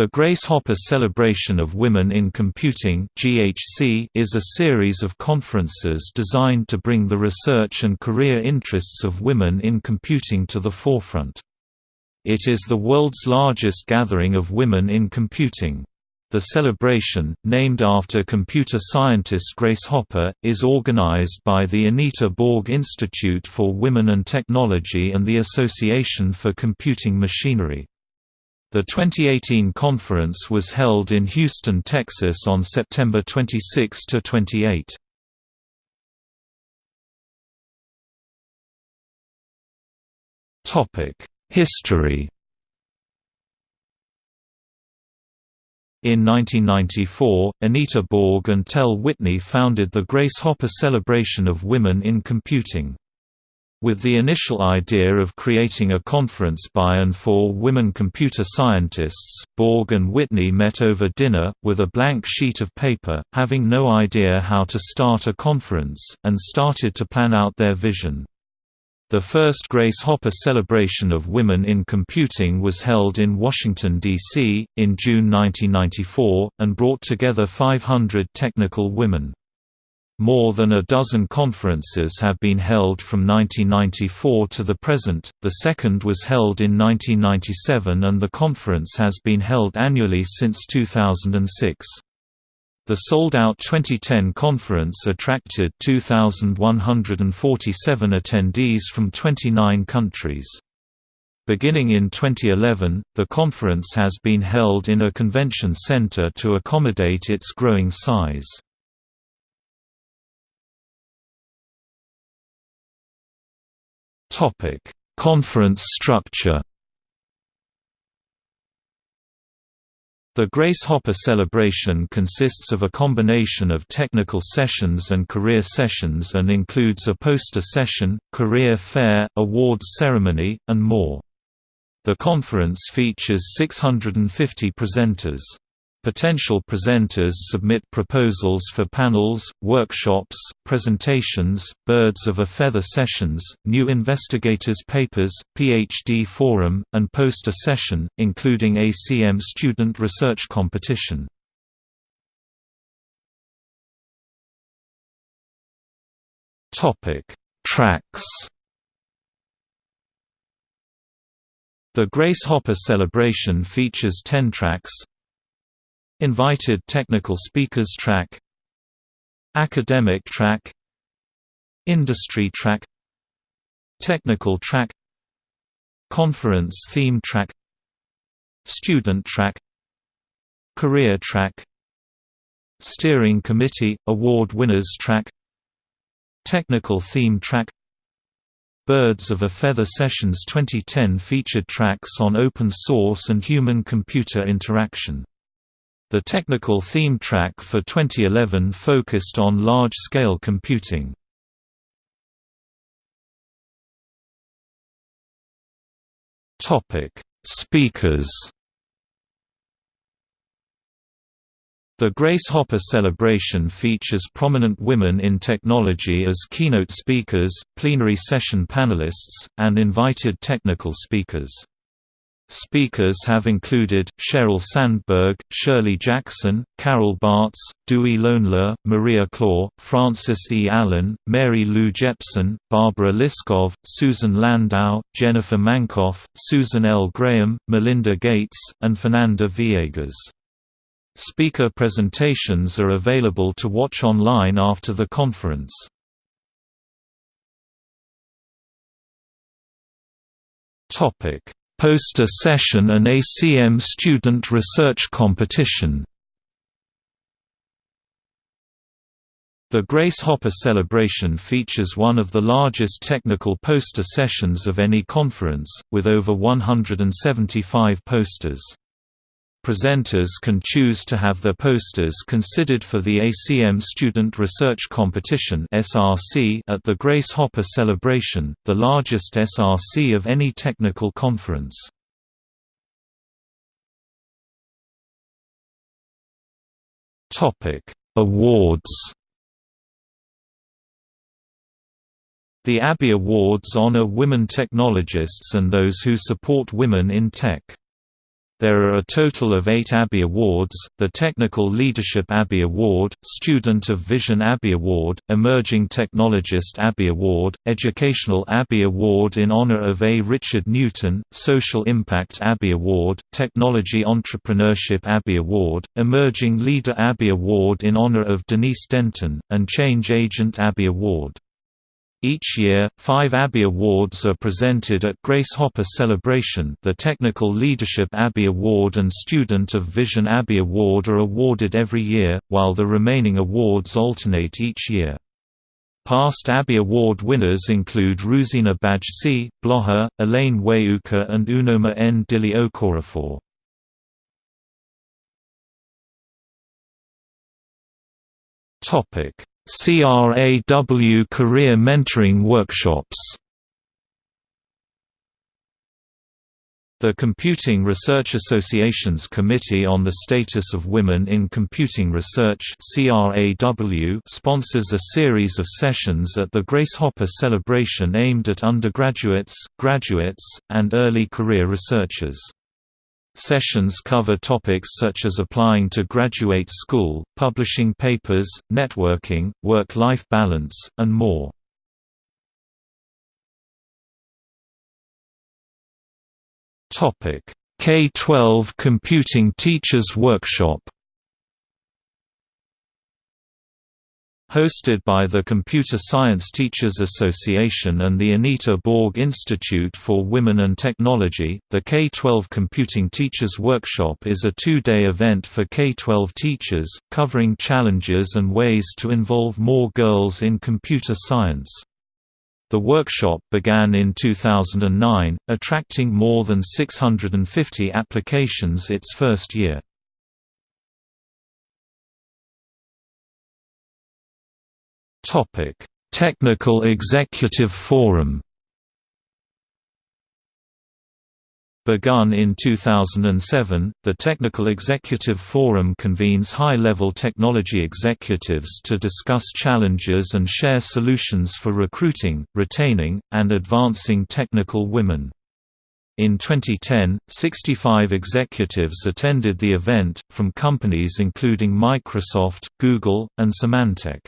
The Grace Hopper Celebration of Women in Computing (GHC) is a series of conferences designed to bring the research and career interests of women in computing to the forefront. It is the world's largest gathering of women in computing. The celebration, named after computer scientist Grace Hopper, is organized by the Anita Borg Institute for Women and Technology and the Association for Computing Machinery. The 2018 conference was held in Houston, Texas on September 26 to 28. Topic: History In 1994, Anita Borg and Telle Whitney founded the Grace Hopper Celebration of Women in Computing. With the initial idea of creating a conference by and for women computer scientists, Borg and Whitney met over dinner, with a blank sheet of paper, having no idea how to start a conference, and started to plan out their vision. The first Grace Hopper celebration of women in computing was held in Washington, D.C., in June 1994, and brought together 500 technical women. More than a dozen conferences have been held from 1994 to the present, the second was held in 1997 and the conference has been held annually since 2006. The sold-out 2010 conference attracted 2,147 attendees from 29 countries. Beginning in 2011, the conference has been held in a convention center to accommodate its growing size. Topic: Conference structure. The Grace Hopper celebration consists of a combination of technical sessions and career sessions and includes a poster session, career fair, awards ceremony, and more. The conference features 650 presenters. Potential presenters submit proposals for panels, workshops, presentations, birds of a feather sessions, new investigators papers, PhD forum, and poster session, including ACM student research competition. Tracks The Grace Hopper celebration features 10 tracks, Invited Technical Speakers Track Academic Track Industry Track Technical Track Conference Theme Track Student Track Career Track Steering Committee – Award Winners Track Technical Theme Track Birds of a Feather Sessions 2010 featured tracks on open source and human-computer interaction the technical theme track for 2011 focused on large-scale computing. Topic: Speakers. The Grace Hopper celebration features prominent women in technology as keynote speakers, plenary session panelists, and invited technical speakers. Speakers have included, Sheryl Sandberg, Shirley Jackson, Carol Bartz, Duy-Loan Le, Maria Klawe, Francis E. Allen, Mary Lou Jepsen, Barbara Liskov, Susan Landau, Jennifer Mankoff, Susan L. Graham, Melinda Gates, and Fernanda Viegas. Speaker presentations are available to watch online after the conference. Topic Poster Session and ACM Student Research Competition The Grace Hopper celebration features one of the largest technical poster sessions of any conference, with over 175 posters. Presenters can choose to have their posters considered for the ACM Student Research Competition (SRC) at the Grace Hopper Celebration, the largest SRC of any technical conference. Topic: Awards. The ABIE Awards honor women technologists and those who support women in tech. There are a total of eight ABIE Awards, the Technical Leadership ABIE Award, Student of Vision ABIE Award, Emerging Technologist ABIE Award, Educational ABIE Award in honor of A. Richard Newton, Social Impact ABIE Award, Technology Entrepreneurship ABIE Award, Emerging Leader ABIE Award in honor of Denise Denton, and Change Agent ABIE Award. Each year, five ABIE Awards are presented at Grace Hopper Celebration the Technical Leadership ABIE Award and Student of Vision ABIE Award are awarded every year, while the remaining awards alternate each year. Past ABIE Award winners include Ruzena Bajcsy, Bloha, Elaine Weyuker and Unoma N. Dili Okorafor. CRAW Career Mentoring Workshops The Computing Research Association's Committee on the Status of Women in Computing Research sponsors a series of sessions at the Grace Hopper celebration aimed at undergraduates, graduates, and early career researchers. Sessions cover topics such as applying to graduate school, publishing papers, networking, work-life balance, and more. K-12 Computing Teachers Workshop Hosted by the Computer Science Teachers Association and the Anita Borg Institute for Women and Technology, the K-12 Computing Teachers Workshop is a two-day event for K-12 teachers, covering challenges and ways to involve more girls in computer science. The workshop began in 2009, attracting more than 650 applications its first year. Technical Executive Forum. Begun in 2007, the Technical Executive Forum convenes high-level technology executives to discuss challenges and share solutions for recruiting, retaining, and advancing technical women. In 2010, 65 executives attended the event, from companies including Microsoft, Google, and Symantec.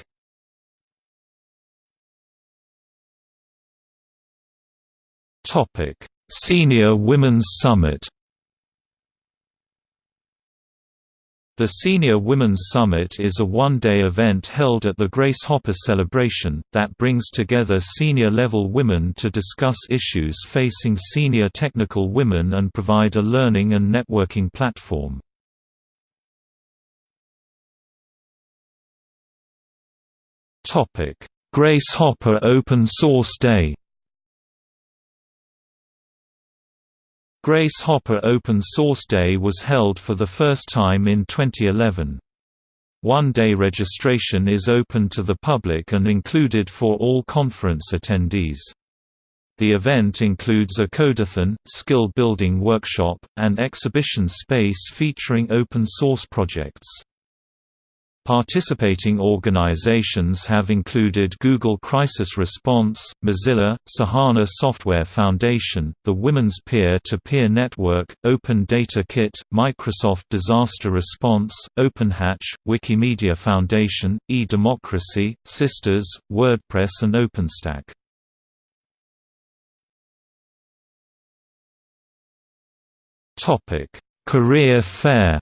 Topic: Senior Women's Summit. The Senior Women's Summit is a one-day event held at the Grace Hopper Celebration, that brings together senior-level women to discuss issues facing senior technical women and provide a learning and networking platform. Grace Hopper Open Source Day Grace Hopper Open Source Day was held for the first time in 2011. One-day registration is open to the public and included for all conference attendees. The event includes a codeathon, skill-building workshop, and exhibition space featuring open-source projects. Participating organizations have included Google Crisis Response, Mozilla, Sahana Software Foundation, the Women's Peer-to-Peer -Peer Network, Open Data Kit, Microsoft Disaster Response, OpenHatch, Wikimedia Foundation, eDemocracy, Systers, WordPress and OpenStack. Career Fair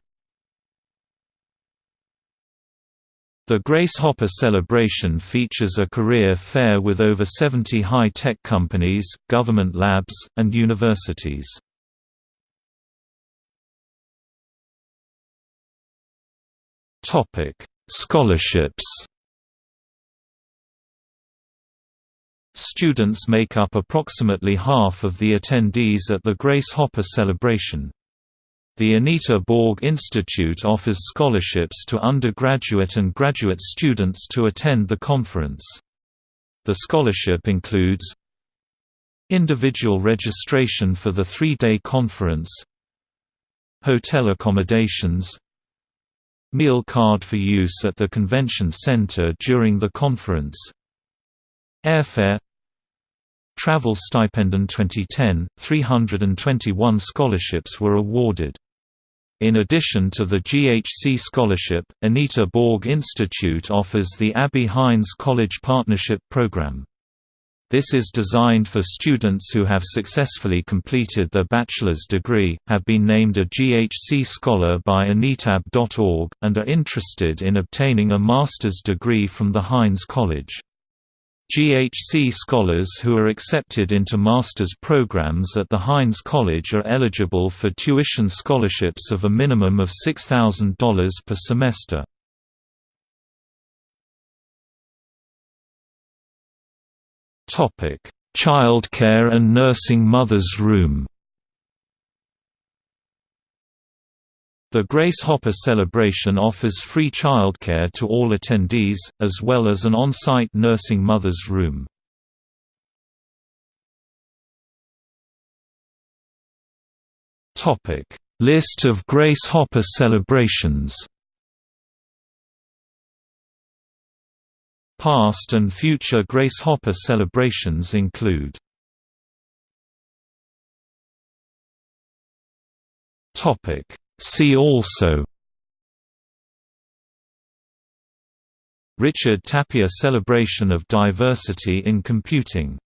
The Grace Hopper celebration features a career fair with over 70 high-tech companies, government labs, and universities. Scholarships Students make up approximately half of the attendees at the Grace Hopper celebration. The Anita Borg Institute offers scholarships to undergraduate and graduate students to attend the conference. The scholarship includes individual registration for the three-day conference hotel accommodations meal card for use at the convention center during the conference airfare travel stipend in 2010 321 scholarships were awarded In addition to the GHC Scholarship, Anita Borg Institute offers the Abby Hines College Partnership Program. This is designed for students who have successfully completed their bachelor's degree, have been named a GHC Scholar by anitab.org, and are interested in obtaining a master's degree from the Hines College. GHC scholars who are accepted into master's programs at the Hines College are eligible for tuition scholarships of a minimum of $6,000 per semester. Childcare and Nursing Mother's Room The Grace Hopper celebration offers free childcare to all attendees, as well as an on-site nursing mother's room. List of Grace Hopper celebrations Past and future Grace Hopper celebrations include Topic See also. Richard Tapia Celebration of Diversity in Computing